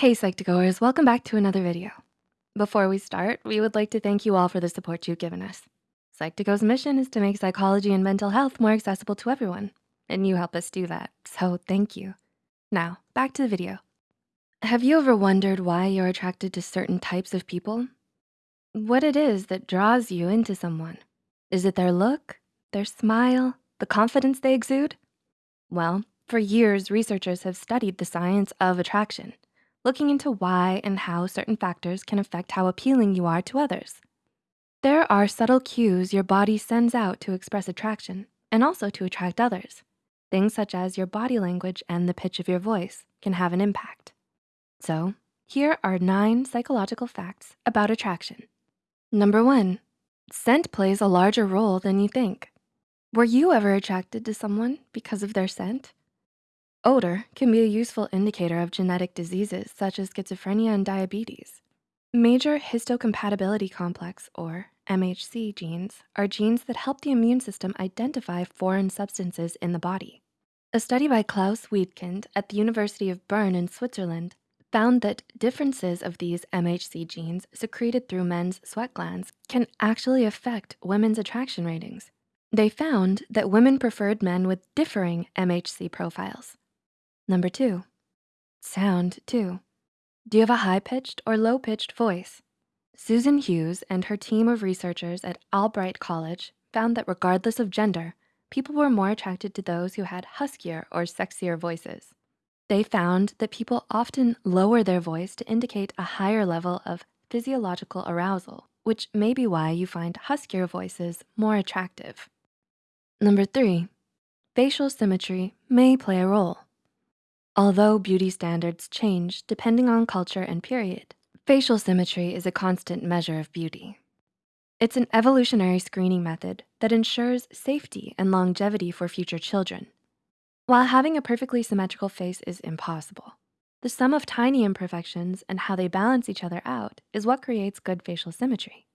Hey Psych2Goers, welcome back to another video. Before we start, we would like to thank you all for the support you've given us. Psych2Go's mission is to make psychology and mental health more accessible to everyone, and you help us do that, so thank you. Now, back to the video. Have you ever wondered why you're attracted to certain types of people? What it is that draws you into someone? Is it their look, their smile, the confidence they exude? Well, for years, researchers have studied the science of attraction, looking into why and how certain factors can affect how appealing you are to others. There are subtle cues your body sends out to express attraction and also to attract others. Things such as your body language and the pitch of your voice can have an impact. So here are nine psychological facts about attraction. Number one, scent plays a larger role than you think. Were you ever attracted to someone because of their scent? Odor can be a useful indicator of genetic diseases such as schizophrenia and diabetes. Major histocompatibility complex or MHC genes are genes that help the immune system identify foreign substances in the body. A study by Klaus Wedekind at the University of Bern in Switzerland found that differences of these MHC genes secreted through men's sweat glands can actually affect women's attraction ratings. They found that women preferred men with differing MHC profiles. Number two, sound too. Do you have a high-pitched or low-pitched voice? Susan Hughes and her team of researchers at Albright College found that regardless of gender, people were more attracted to those who had huskier or sexier voices. They found that people often lower their voice to indicate a higher level of physiological arousal, which may be why you find huskier voices more attractive. Number three, facial symmetry may play a role. Although beauty standards change depending on culture and period, facial symmetry is a constant measure of beauty. It's an evolutionary screening method that ensures safety and longevity for future children. While having a perfectly symmetrical face is impossible, the sum of tiny imperfections and how they balance each other out is what creates good facial symmetry.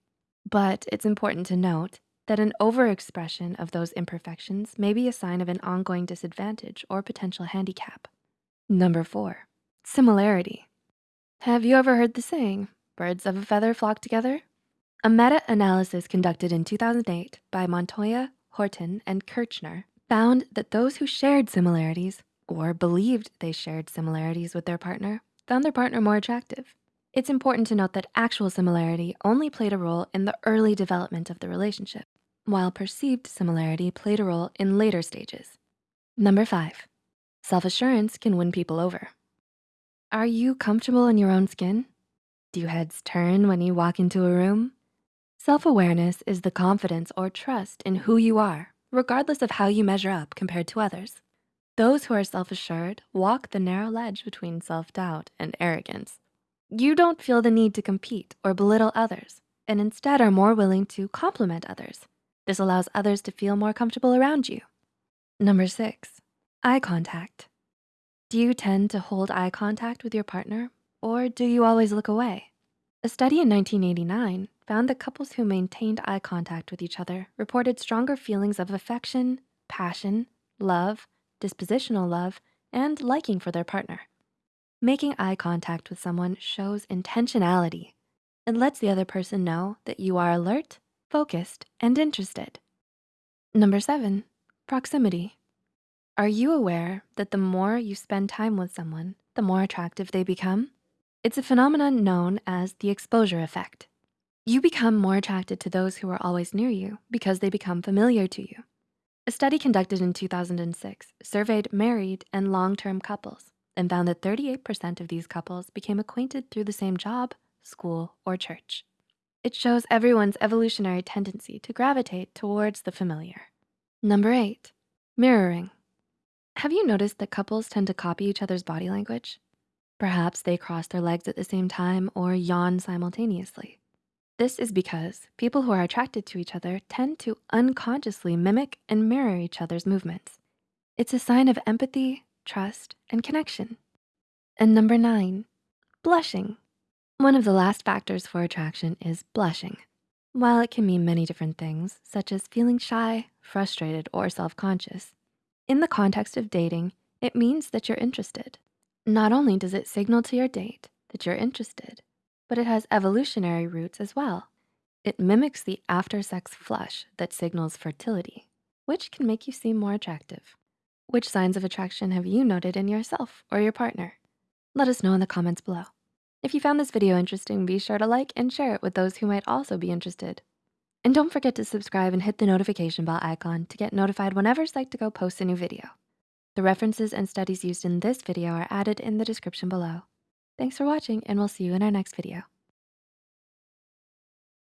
But it's important to note that an overexpression of those imperfections may be a sign of an ongoing disadvantage or potential handicap. Number four, similarity. Have you ever heard the saying, birds of a feather flock together? A meta-analysis conducted in 2008 by Montoya, Horton, and Kirchner found that those who shared similarities or believed they shared similarities with their partner found their partner more attractive. It's important to note that actual similarity only played a role in the early development of the relationship, while perceived similarity played a role in later stages. Number five, Self-assurance can win people over. Are you comfortable in your own skin? Do heads turn when you walk into a room? Self-awareness is the confidence or trust in who you are, regardless of how you measure up compared to others. Those who are self-assured walk the narrow ledge between self-doubt and arrogance. You don't feel the need to compete or belittle others, and instead are more willing to compliment others. This allows others to feel more comfortable around you. Number six, Eye contact. Do you tend to hold eye contact with your partner or do you always look away? A study in 1989 found that couples who maintained eye contact with each other reported stronger feelings of affection, passion, love, dispositional love, and liking for their partner. Making eye contact with someone shows intentionality. It lets the other person know that you are alert, focused, and interested. Number seven, proximity. Are you aware that the more you spend time with someone, the more attractive they become? It's a phenomenon known as the exposure effect. You become more attracted to those who are always near you because they become familiar to you. A study conducted in 2006 surveyed married and long-term couples and found that 38% of these couples became acquainted through the same job, school, or church. It shows everyone's evolutionary tendency to gravitate towards the familiar. Number eight, mirroring. Have you noticed that couples tend to copy each other's body language? Perhaps they cross their legs at the same time or yawn simultaneously. This is because people who are attracted to each other tend to unconsciously mimic and mirror each other's movements. It's a sign of empathy, trust, and connection. And number nine, blushing. One of the last factors for attraction is blushing. While it can mean many different things, such as feeling shy, frustrated, or self-conscious, in the context of dating, it means that you're interested. Not only does it signal to your date that you're interested, but it has evolutionary roots as well. It mimics the after sex flush that signals fertility, which can make you seem more attractive. Which signs of attraction have you noted in yourself or your partner? Let us know in the comments below. If you found this video interesting, be sure to like and share it with those who might also be interested. And don't forget to subscribe and hit the notification bell icon to get notified whenever Psych2Go posts a new video. The references and studies used in this video are added in the description below. Thanks for watching and we'll see you in our next video.